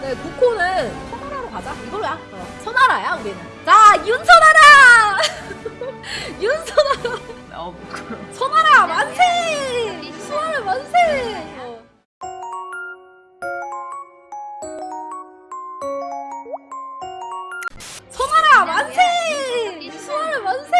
네, 국호는 선하라로 가자. 이걸로야. 어, 선하라야 우리는. 자, 윤선하라. 윤선하라. 어 부끄러워. 선하라 만세. 선하라 만세. 어. 선하라 만세. 선하라 만세.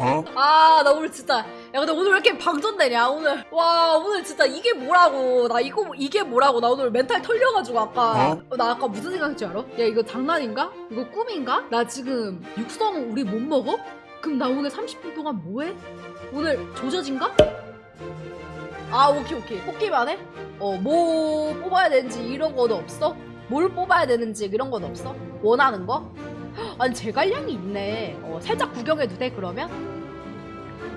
어. 아, 나 오늘 진짜. 야, 근데 오늘 왜 이렇게 방전되냐, 오늘. 와, 오늘 진짜 이게 뭐라고. 나 이거, 이게 뭐라고. 나 오늘 멘탈 털려가지고, 아까. 어, 나 아까 무슨 생각했지, 알아? 야, 이거 장난인가? 이거 꿈인가? 나 지금 육성 우리 못 먹어? 그럼 나 오늘 30분 동안 뭐해? 오늘 조져진가? 아, 오케이, 오케이. 뽑기만 해? 어, 뭐 뽑아야 되는지 이런 거도 없어? 뭘 뽑아야 되는지 이런 건 없어? 원하는 거? 아니 제갈량이 있네 어, 살짝 구경해도 돼 그러면?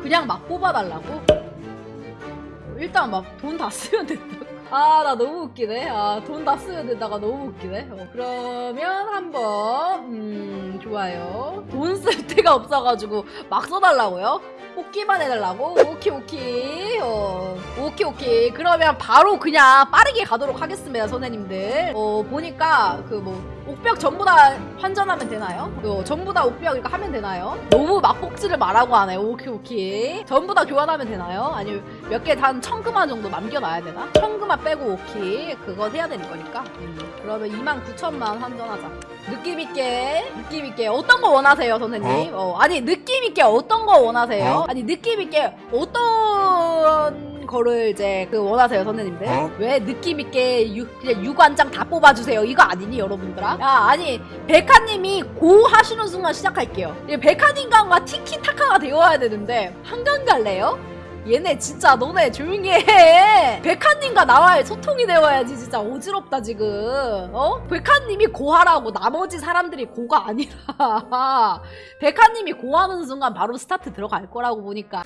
그냥 막 뽑아달라고? 어, 일단 막 돈 다 쓰면 된다 아 나 너무 웃기네 아 돈 다 쓰면 된다가 너무 웃기네 어, 그러면 한번 음 좋아요 돈 쓸 데가 없어가지고 막 써달라고요? 뽑기만 해달라고? 오케이 오케이 어, 오케이 오케이 그러면 바로 그냥 빠르게 가도록 하겠습니다 선생님들 어 보니까 그 뭐 옥벽 전부 다 환전하면 되나요? 어, 전부 다 옥벽 이렇게 하면 되나요? 너무 막 뽑지를 말라고 하네 오케이 오케이 전부 다 교환하면 되나요? 아니면 몇 개 단 천금만 정도 남겨놔야 되나? 천금만 빼고 오케이 그거 해야 되는 거니까 음, 그러면 2만 9천만 환전하자 느낌 있게 느낌 있게 어떤 거 원하세요 선생님? 어? 아니 느낌 있게 어떤 거 원하세요? 어? 아니 느낌 있게 어떤 거를 이제 그 원하세요 선생님들? 어? 왜 느낌 있게 유, 그냥 유관장 다 뽑아주세요 이거 아니니 여러분들아? 야 아니 백화님이 고 하시는 순간 시작할게요. 이 백화님과 티키타카가 되어야 되는데 한강 갈래요? 얘네 진짜 너네 조용히 해. 백화님과 나와의 소통이 되어야지 진짜 어지럽다 지금. 어? 백화님이 고하라고 나머지 사람들이 고가 아니라 백화님이 고하는 순간 바로 스타트 들어갈 거라고 보니까.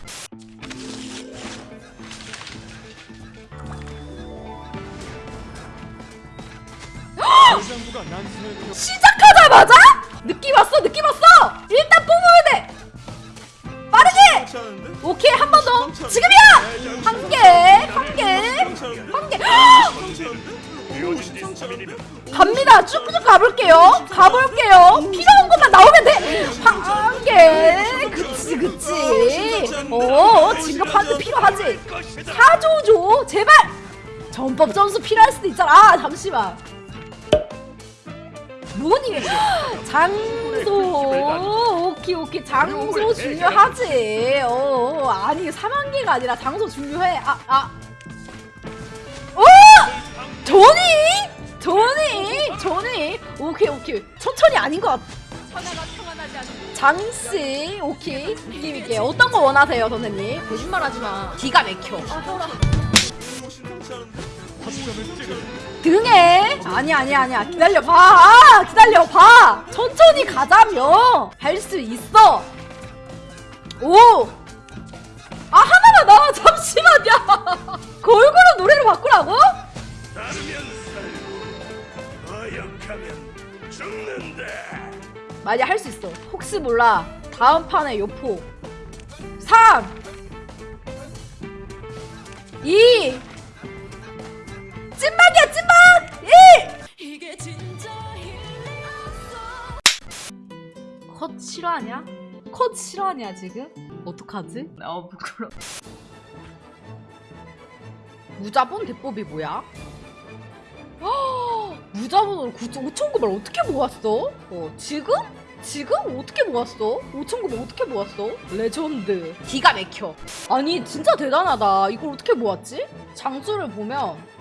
시작하자마자 느낌 왔어 느낌 왔어. 일단. 빠르게. 하는데? 오케이 한 번 더. 지금이야. 한 개, 한 개, 한 개. 갑니다. 쭉쭉 가볼게요. 가볼게요. 필요한 것만 나오면 돼. 한 개. 그치, 그치. 어, 진급하는데 필요하지. 사조조, 제발. 전법 점수 필요할 수도 있잖아. 아, 잠시만. 뭐니? 장소. 오케이, 오케이. 장소 중요하지. 어, 아니, 3만 개가 아니라 장소 중요해. 아, 아. 어! 조니? 조니? 조니? 오케이 오케이 천천히 아닌 것 같아 장씨 오케이 느낌 있게 어떤 거 원하세요 선생님? 거짓말하지 마 기가 막혀 아 등에. 아니 아니 아니야. 기다려봐. 아, 기다려봐. 천천히 가자며. 할 수 있어. 오 아 하나만 나와 잠시만요. 골고루 노래를 바꾸라고? 만약 할 수 있어. 혹시 몰라. 다음 판에 요포. 3 2 찐막이야 찐막 1컷 싫어하냐? 컷 싫어하냐 지금? 어떡하지? 어 부끄러워. 무자본 대법이 뭐야? 허, 무자본으로 5,900을 어떻게 모았어? 어, 지금? 지금? 어떻게 모았어? 5,900 어떻게 모았어? 레전드. 기가 막혀. 아니, 진짜 대단하다. 이걸 어떻게 모았지? 장수를 보면.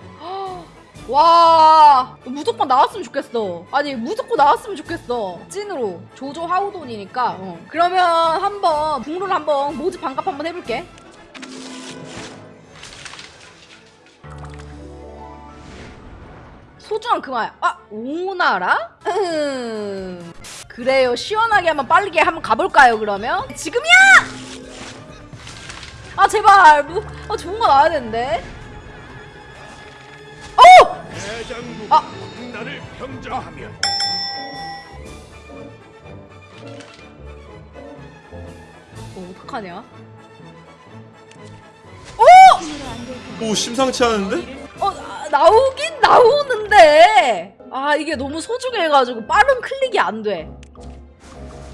허, 와, 무조건 나왔으면 좋겠어. 아니, 무조건 나왔으면 좋겠어. 찐으로. 조조 하우돈이니까. 어. 그러면 한번, 북룰 한번, 모집 반갑 한번 해볼게. 소중한 그만. 아, 오나라? 음. 그래요. 시원하게 한번 빠르게 한번 가볼까요, 그러면? 지금이야! 아, 제발. 뭐, 아, 좋은 거 나와야 되는데. 어! 대장부가 아. 나를 평정하면 어, 어떡하냐? 오 심상치 않은데? 어, 아, 나오긴 나오는데. 아, 아 이게 너무 소중해가지고 빠른 클릭이 안 돼.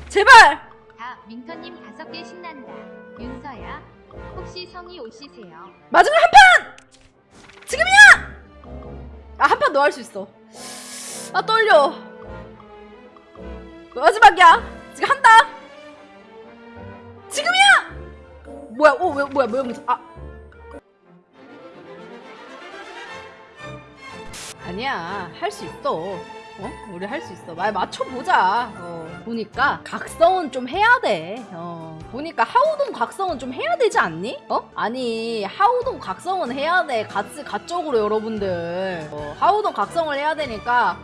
제발. 다 민터님 다섯 개 신난다. 윤서야, 혹시 성이 오시세요? 마지막 한 아, 한 판 더 할 수 있어. 아, 떨려. 마지막이야. 지금 한다. 지금이야! 뭐야, 어, 왜, 뭐야, 뭐야, 뭐야, 아. 아니야, 할 수 있어. 어? 우리 할 수 있어. 말 맞춰보자. 어, 보니까 각성은 좀 해야 돼. 어, 보니까 하우동 각성은 좀 해야 되지 않니? 어? 아니, 하우동 각성은 해야 돼. 같이, 가쪽으로 여러분들. 어, 하우동 각성을 해야 되니까.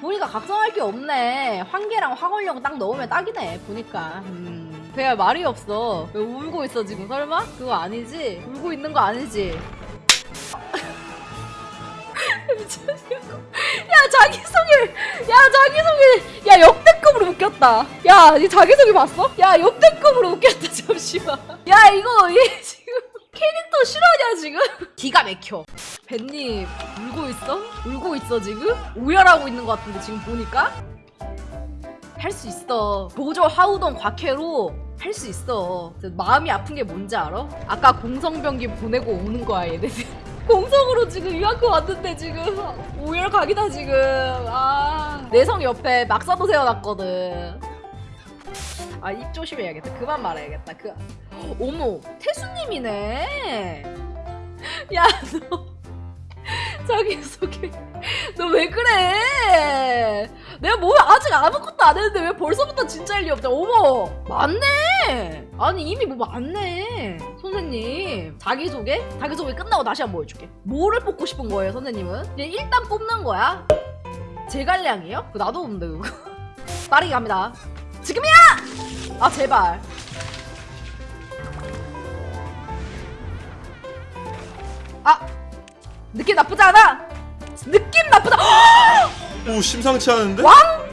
보니까 각성할 게 없네. 환계랑 화걸령 딱 넣으면 딱이네. 보니까. 음. 그야 말이 없어. 왜 울고 있어, 지금? 설마? 그거 아니지? 울고 있는 거 아니지? 미쳤냐고. 야, 자기소개! 야, 자기소개! 야, 역대급으로 웃겼다. 야, 이 자기소개 봤어? 야, 역대급으로 웃겼다, 잠시만. 야, 이거, 얘 지금 캐릭터 실화냐, 지금? 기가 막혀. 벤님, 울고 있어? 울고 있어, 지금? 오열하고 있는 것 같은데, 지금 보니까? 할 수 있어. 보조 하우동 곽회로 할 수 있어. 저 마음이 아픈 게 뭔지 알아? 아까 공성병기 보내고 오는 거야, 얘네. 공성으로 지금 유학교 왔는데 지금 오열 각이다 지금. 아 내성 옆에 막사도 세워놨거든. 아 입 조심해야겠다. 그만 말해야겠다. 그 어머 태수님이네. 야너 자기 소개 너 왜 그래? 내가 뭐 아직 아무것도 안 했는데 왜 벌써부터 진짜 일이 없자? 어머 맞네. 아니 이미 뭐 많네 선생님 자기소개? 자기소개 끝나고 다시 한번 보여줄게 뭐를 뽑고 싶은 거예요 선생님은? 그냥 일단 뽑는 거야 제갈량이요? 그거 나도 없는데 그거 빠르게 갑니다 지금이야! 아 제발 아 느낌 나쁘지 않아 느낌 나쁘다 오 심상치 않은데? 왕표!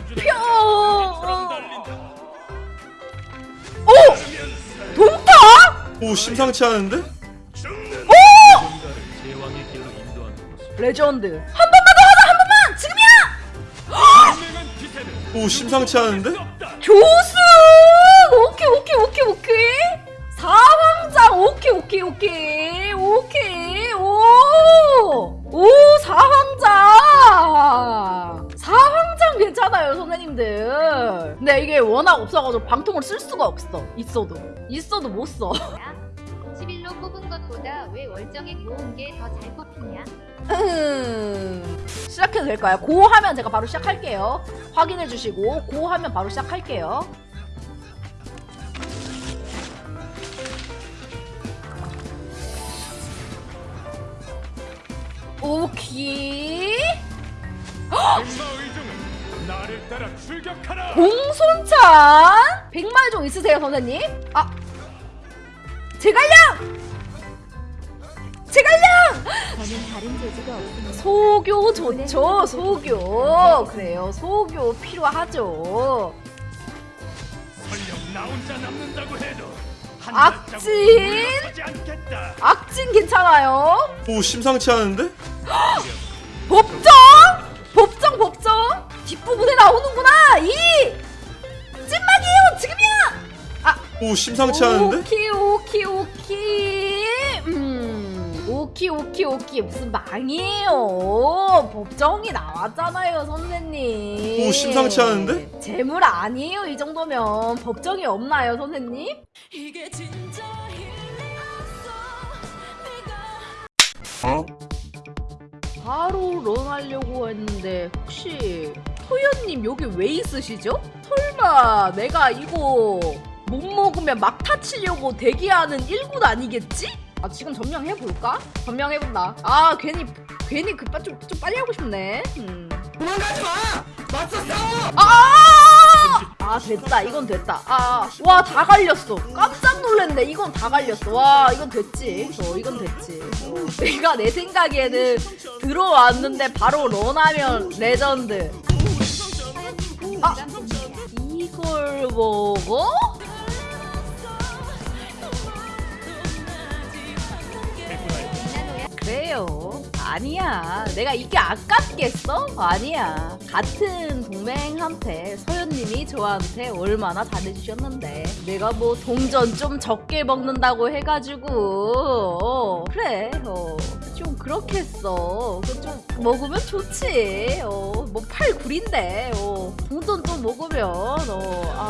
오 따르면 동타 오 심상치 않은데? 것을 레전드. 한 번만 더 하자 한 번만! 지금이야! 오 심상치 않은데? 교수! 오케이 오케이 오케이 오케이. 사황장 오케이 오케이 오케이. 오케이 선생님들 근데 이게 워낙 없어가지고 방통을 쓸 수가 없어 있어도 있어도 못써 11로 뽑은 것보다 왜 월정액 모은 게 더 잘 뽑히냐? 음, 시작해도 될까요? 고 하면 제가 바로 시작할게요. 확인해 주시고 고 하면 바로 시작할게요. 오케이. 공손찬? 백말종 있으세요 선생님? 아 제갈량! 제갈량! 저는 다른 재주가 없으니 소교 좋죠 소교. 그래요 소교 필요하죠. 설령 나 혼자 남는다고 해도 한 악진! 악진 괜찮아요? 오 심상치 않은데? 법정 뒷부분에 나오는구나 이 찐막이에요 지금이야 오 심상치 않은데? 오키 오키 오키 음 오키 오키 오키 무슨 망이에요 법정이 나왔잖아요 선생님 오, 심상치 않은데? 재물 아니에요 이 정도면 법정이 없나요 선생님? 어? 바로 런 하려고 했는데 혹시 토연님 여기 왜 있으시죠? 설마 내가 이거 못 먹으면 막 타 치려고 대기하는 일군 아니겠지? 아 지금 점령해볼까? 점령해본다 아 괜히 괜히 급파 좀, 좀 빨리 하고 싶네 음. 도망가지 마! 맞서 싸워! 아! 아 됐다 이건 됐다 아와 다 갈렸어 깜짝 놀랐네 이건 다 갈렸어 와 이건 됐지 어 이건 됐지 어, 내가 내 생각에는 들어왔는데 바로 런하면 레전드 아. 이걸 먹어? 빛나노야 그래요 아니야. 내가 이게 아깝겠어? 아니야. 같은 동맹한테 서현님이 저한테 얼마나 잘해주셨는데 내가 뭐 동전 좀 적게 먹는다고 해가지고 어, 그래 어, 좀 그렇게 했어. 그좀 먹으면 좋지. 어, 뭐팔 굴인데 어, 동전 좀 먹으면 어, 아,